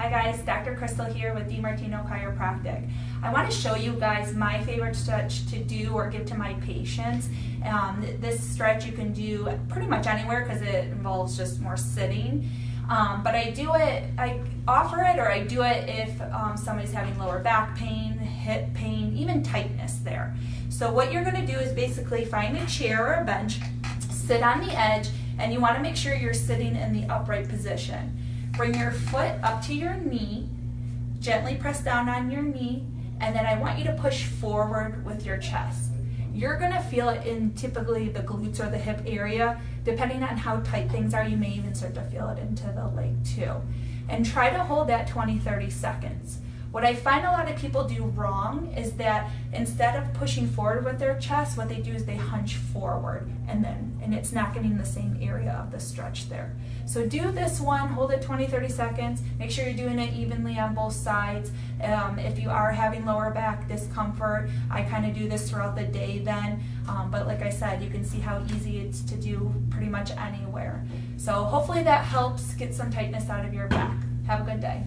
Hi guys, Dr. Crystal here with DiMartino Chiropractic. I want to show you guys my favorite stretch to do or give to my patients. Um, this stretch you can do pretty much anywhere because it involves just more sitting. Um, but I do it, I offer it or I do it if um, somebody's having lower back pain, hip pain, even tightness there. So what you're going to do is basically find a chair or a bench, sit on the edge, and you want to make sure you're sitting in the upright position. Bring your foot up to your knee, gently press down on your knee, and then I want you to push forward with your chest. You're gonna feel it in typically the glutes or the hip area. Depending on how tight things are, you may even start to feel it into the leg too. And try to hold that 20, 30 seconds. What I find a lot of people do wrong is that instead of pushing forward with their chest, what they do is they hunch forward and then, and it's not getting the same area of the stretch there. So do this one, hold it 20, 30 seconds, make sure you're doing it evenly on both sides. Um, if you are having lower back discomfort, I kind of do this throughout the day then, um, but like I said, you can see how easy it's to do pretty much anywhere. So hopefully that helps get some tightness out of your back. Have a good day.